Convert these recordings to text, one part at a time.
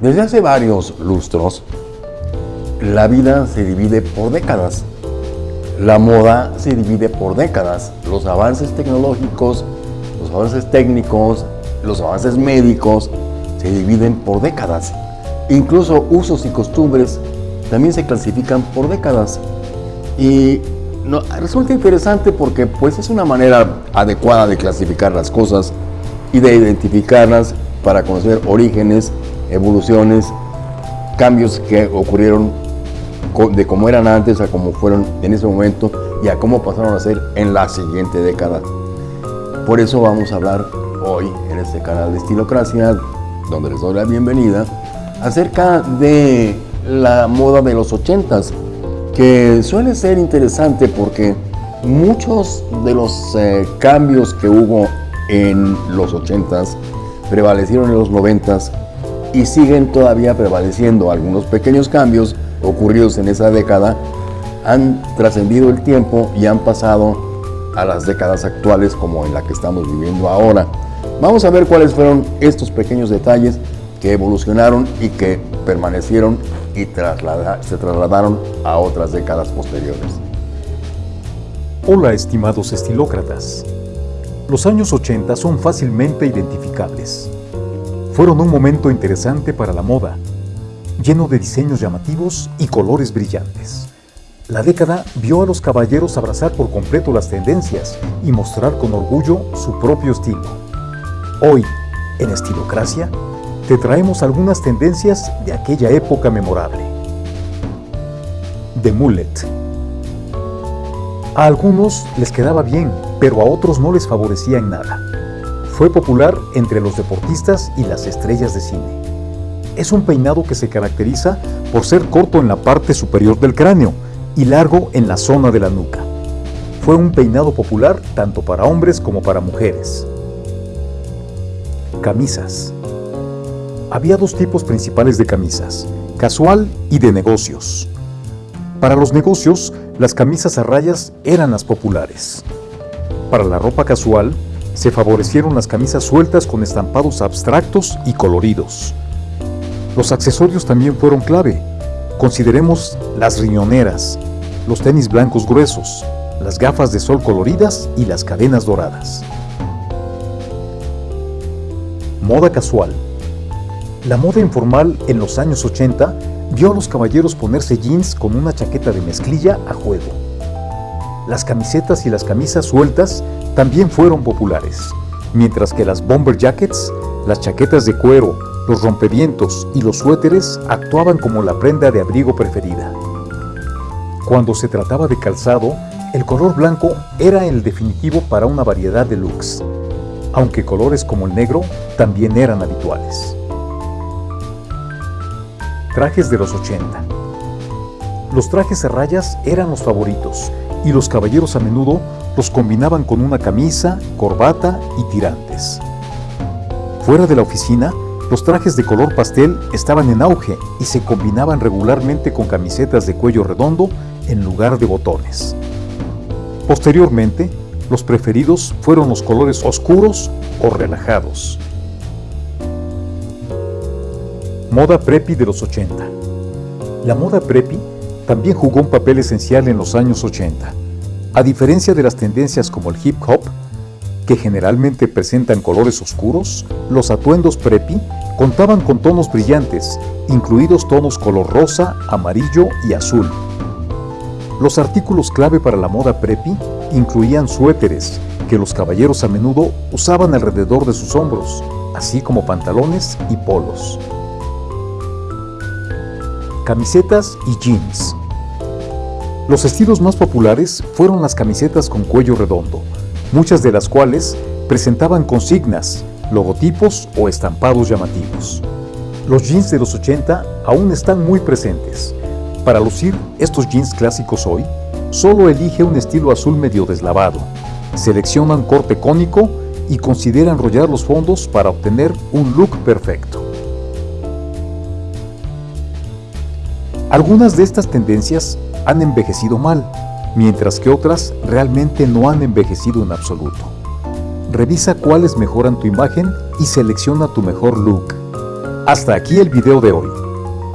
Desde hace varios lustros, la vida se divide por décadas. La moda se divide por décadas. Los avances tecnológicos, los avances técnicos, los avances médicos se dividen por décadas. Incluso usos y costumbres también se clasifican por décadas. Y resulta interesante porque pues, es una manera adecuada de clasificar las cosas y de identificarlas para conocer orígenes, evoluciones, cambios que ocurrieron de cómo eran antes a cómo fueron en ese momento y a cómo pasaron a ser en la siguiente década. Por eso vamos a hablar hoy en este canal de Estilocracia, donde les doy la bienvenida, acerca de la moda de los ochentas, que suele ser interesante porque muchos de los eh, cambios que hubo en los ochentas prevalecieron en los noventas y siguen todavía prevaleciendo. Algunos pequeños cambios ocurridos en esa década han trascendido el tiempo y han pasado a las décadas actuales como en la que estamos viviendo ahora. Vamos a ver cuáles fueron estos pequeños detalles que evolucionaron y que permanecieron y se trasladaron a otras décadas posteriores. Hola estimados estilócratas. Los años 80 son fácilmente identificables fueron un momento interesante para la moda, lleno de diseños llamativos y colores brillantes. La década vio a los caballeros abrazar por completo las tendencias y mostrar con orgullo su propio estilo. Hoy, en Estilocracia, te traemos algunas tendencias de aquella época memorable. The Mullet. A algunos les quedaba bien, pero a otros no les favorecía en nada. Fue popular entre los deportistas y las estrellas de cine. Es un peinado que se caracteriza por ser corto en la parte superior del cráneo y largo en la zona de la nuca. Fue un peinado popular tanto para hombres como para mujeres. Camisas. Había dos tipos principales de camisas, casual y de negocios. Para los negocios, las camisas a rayas eran las populares. Para la ropa casual, se favorecieron las camisas sueltas con estampados abstractos y coloridos. Los accesorios también fueron clave. Consideremos las riñoneras, los tenis blancos gruesos, las gafas de sol coloridas y las cadenas doradas. Moda casual. La moda informal en los años 80 vio a los caballeros ponerse jeans con una chaqueta de mezclilla a juego. Las camisetas y las camisas sueltas también fueron populares, mientras que las bomber jackets, las chaquetas de cuero, los rompevientos y los suéteres actuaban como la prenda de abrigo preferida. Cuando se trataba de calzado, el color blanco era el definitivo para una variedad de looks, aunque colores como el negro también eran habituales. Trajes de los 80 Los trajes a rayas eran los favoritos y los caballeros a menudo los combinaban con una camisa, corbata y tirantes. Fuera de la oficina, los trajes de color pastel estaban en auge y se combinaban regularmente con camisetas de cuello redondo en lugar de botones. Posteriormente, los preferidos fueron los colores oscuros o relajados. Moda preppy de los 80 La moda preppy también jugó un papel esencial en los años 80 a diferencia de las tendencias como el hip hop, que generalmente presentan colores oscuros, los atuendos preppy contaban con tonos brillantes, incluidos tonos color rosa, amarillo y azul. Los artículos clave para la moda preppy incluían suéteres, que los caballeros a menudo usaban alrededor de sus hombros, así como pantalones y polos. Camisetas y jeans. Los estilos más populares fueron las camisetas con cuello redondo, muchas de las cuales presentaban consignas, logotipos o estampados llamativos. Los jeans de los 80 aún están muy presentes. Para lucir estos jeans clásicos hoy, solo elige un estilo azul medio deslavado. Seleccionan corte cónico y considera enrollar los fondos para obtener un look perfecto. Algunas de estas tendencias han envejecido mal, mientras que otras realmente no han envejecido en absoluto. Revisa cuáles mejoran tu imagen y selecciona tu mejor look. Hasta aquí el video de hoy.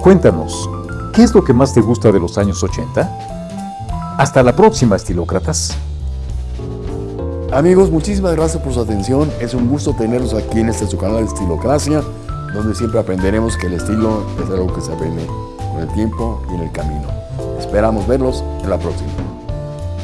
Cuéntanos, ¿qué es lo que más te gusta de los años 80? Hasta la próxima, estilócratas. Amigos, muchísimas gracias por su atención. Es un gusto tenerlos aquí en este su canal de Estilocracia, donde siempre aprenderemos que el estilo es algo que se aprende con el tiempo y en el camino. Esperamos verlos en la próxima.